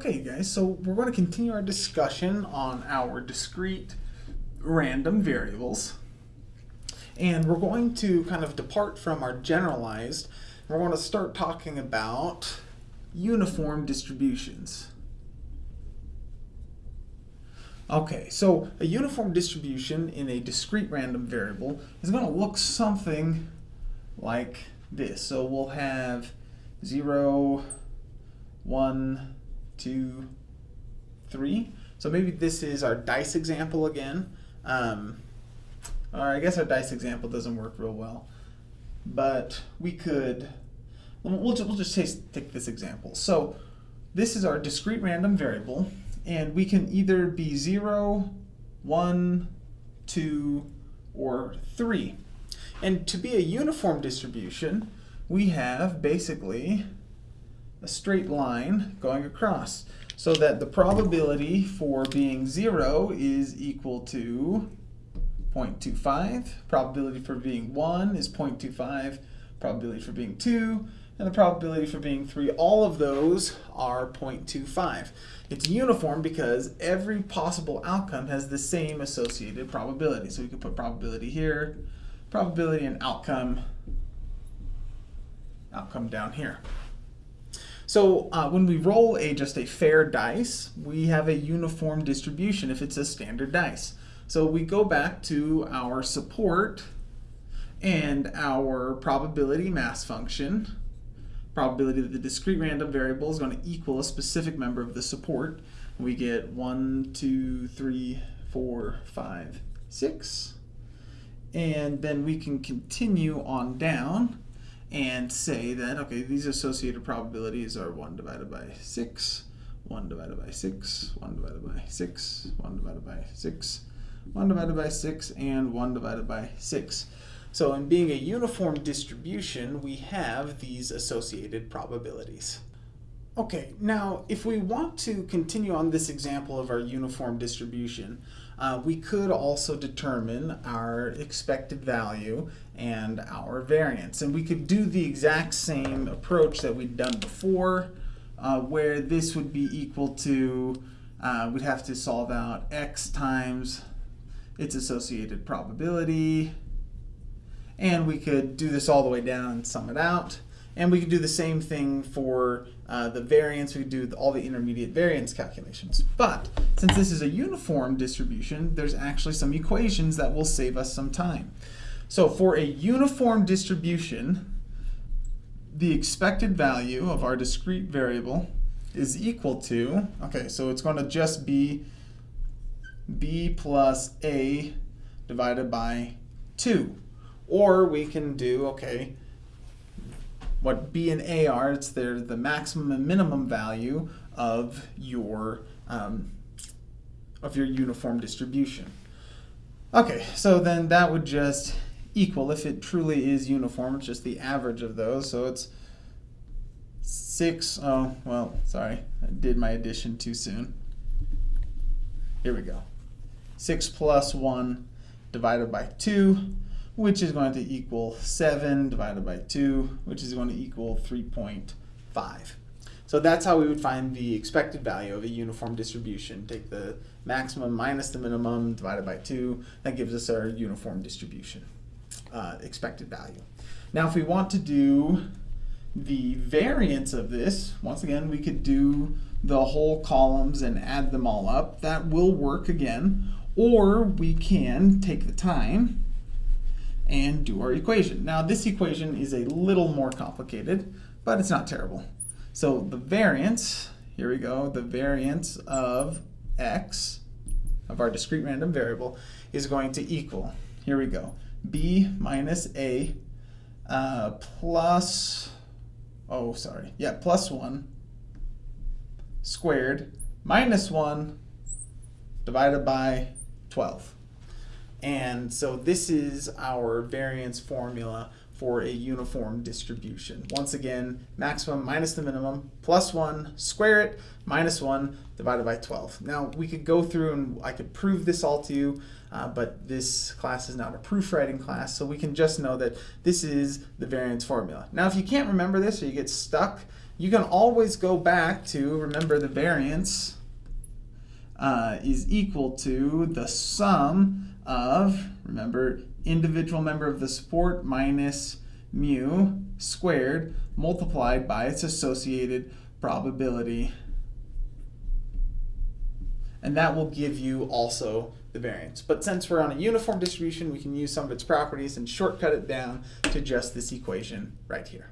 Okay guys, so we're going to continue our discussion on our discrete random variables. And we're going to kind of depart from our generalized. We're going to start talking about uniform distributions. Okay, so a uniform distribution in a discrete random variable is going to look something like this. So we'll have 0, 1, two, three. So maybe this is our dice example again. Um, or I guess our dice example doesn't work real well. But we could, we'll just, we'll just take this example. So this is our discrete random variable, and we can either be 0, 1, 2, or 3. And to be a uniform distribution, we have basically a straight line going across so that the probability for being 0 is equal to 0.25, probability for being 1 is 0.25, probability for being 2, and the probability for being 3, all of those are 0.25. It's uniform because every possible outcome has the same associated probability. So we could put probability here, probability and outcome, outcome down here. So uh, when we roll a just a fair dice, we have a uniform distribution if it's a standard dice. So we go back to our support and our probability mass function, probability that the discrete random variable is going to equal a specific member of the support. We get one, two, three, four, five, six. And then we can continue on down and say that, okay, these associated probabilities are 1 divided by 6, 1 divided by 6, 1 divided by 6, 1 divided by 6, 1 divided by 6, and 1 divided by 6. So in being a uniform distribution, we have these associated probabilities. Okay, now if we want to continue on this example of our uniform distribution, uh, we could also determine our expected value and our variance. And we could do the exact same approach that we'd done before, uh, where this would be equal to, uh, we'd have to solve out x times its associated probability, and we could do this all the way down and sum it out. And we could do the same thing for uh, the variance. We could do all the intermediate variance calculations. But since this is a uniform distribution, there's actually some equations that will save us some time. So for a uniform distribution, the expected value of our discrete variable is equal to, okay, so it's going to just be b plus a divided by 2. Or we can do, okay, what B and A are, it's their, the maximum and minimum value of your, um, of your uniform distribution. Okay, so then that would just equal, if it truly is uniform, it's just the average of those, so it's 6, oh, well, sorry, I did my addition too soon. Here we go. 6 plus 1 divided by 2 which is going to equal 7 divided by 2, which is going to equal 3.5. So that's how we would find the expected value of a uniform distribution. Take the maximum minus the minimum divided by 2. That gives us our uniform distribution, uh, expected value. Now if we want to do the variance of this, once again, we could do the whole columns and add them all up. That will work again. Or we can take the time and do our equation. Now this equation is a little more complicated, but it's not terrible. So the variance, here we go, the variance of x, of our discrete random variable, is going to equal, here we go, b minus a uh, plus, oh sorry, yeah, plus 1 squared minus 1 divided by 12. And so this is our variance formula for a uniform distribution. Once again, maximum minus the minimum, plus 1, square it, minus 1, divided by 12. Now, we could go through and I could prove this all to you, uh, but this class is not a proof writing class, so we can just know that this is the variance formula. Now, if you can't remember this or you get stuck, you can always go back to, remember the variance uh, is equal to the sum of, remember, individual member of the support minus mu squared multiplied by its associated probability. And that will give you also the variance. But since we're on a uniform distribution, we can use some of its properties and shortcut it down to just this equation right here.